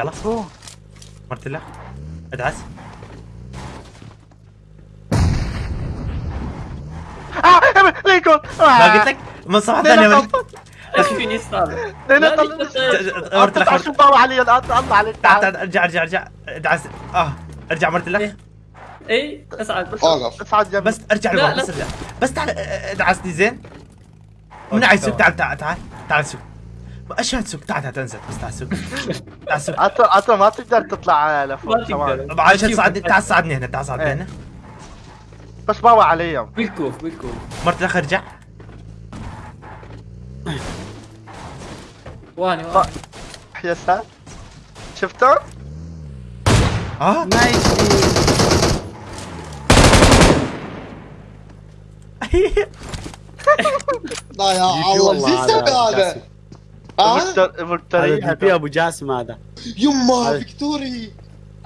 يلا. أوه. مرت له ادعس. آه ليكون. ما قلت لك؟ من صفحة ثانية صار؟ لا، خرج. شو باوع علي الان الله عليك تعال تعال تعال ارجع ارجع ارجع. ادعس. آه ارجع مرت له اي اسعد. أوقف. اصعد جنبي بس ارجع لا، لورا لا. بس ارجع. بس تعال ادعسني زين. عايز سوق تعال تعال تعال تعال سوق أشهد سوق. تعال تعال انزل بس تعال سوق. تعال سوق. عطا ما تقدر تطلع لفوق ما كمان تقدر. طبعا عشان تصعدني تعال صعدني هنا تعال صعدني إيه. هنا. بس باوع عليهم بالكوف بالكوف. مرت لك ارجع واني واني. يا ساتر. شفتهم؟ آه. يجي. لا يا الله. شو يسوي هذا. ها؟ مفتر- هذا جي بي أبو جاسم هذا. يما فيكتوري!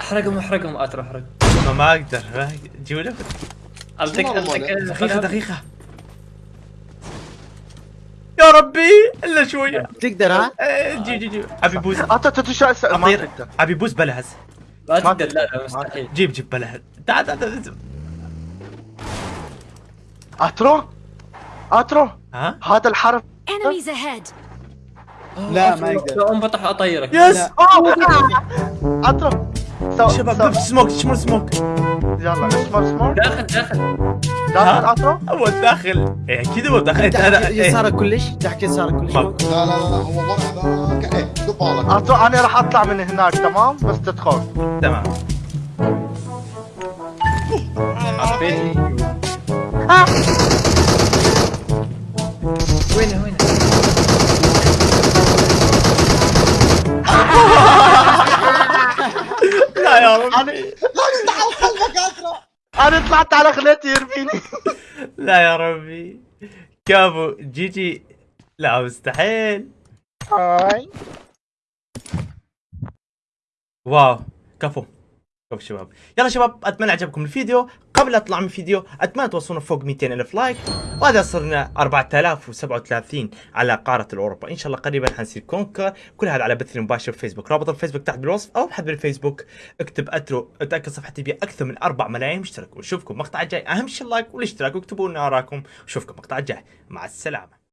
احرقهم احرقهم اترى احرق. ما ما أقدر. ما- جيبوا التك دقيقة دقيقة. يا ربي إلا شوية. تقدر ها؟ إيه، جي جي جي أبي بوز. عطا تتشا ما اطير تقدر أبي بوز بلهز. ما ما تقدر لا لا مستحيل. جيب جيب بلهز. تعال تعال تعال أترو؟ أترو؟ ها؟ هذا الحرف. Enemies ahead! لا، ما يقدر. لو انفتح اطيرك يس! سو شباب بيب سموك شمر سموك. يلا اسمر اسمر داخل داخل. داخل اترو هو الداخل إيه أكيد هو الداخل انت أنا إيه. يسارك كلش تحت يسارك كلش. لا لا لا لا هو إيه قبالك اترو أنا راح أطلع من هناك تمام؟ بس تدخل. تمام. عبيت وين وين أنا لا يستحق قلبك اسرع أنا طلعت على خليتي يرميني. لا يا ربي. كابو جي جي لا مستحيل. هاي. wow. كفو. كفو شباب. يلا شباب أتمنى عجبكم الفيديو. قبل اطلع من الفيديو أتمنى توصلنا فوق 200 ألف like وهذا صرنا 4037 على قارة الأوروبا. إن شاء الله قريبا حنصير Conqueror. كل هذا على بث مباشر في فيسبوك. رابط الفيسبوك تحت بالوصف أو ابحث بالفيسبوك اكتب أترو أتأكد صفحتي بها أكثر من 4 ملايين مشترك ونشوفكم مقطع الجاي. أهم شيء ال like والاشتراك واكتبوا لنا اراءكم وشوفكم مقطع الجاي. مع السلامة.